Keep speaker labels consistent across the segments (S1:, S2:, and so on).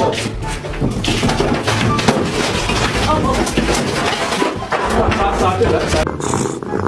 S1: 啊！对了。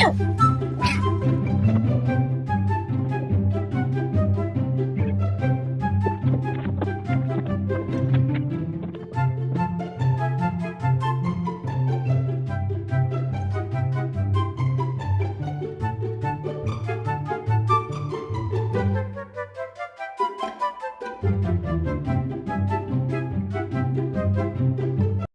S1: Meow.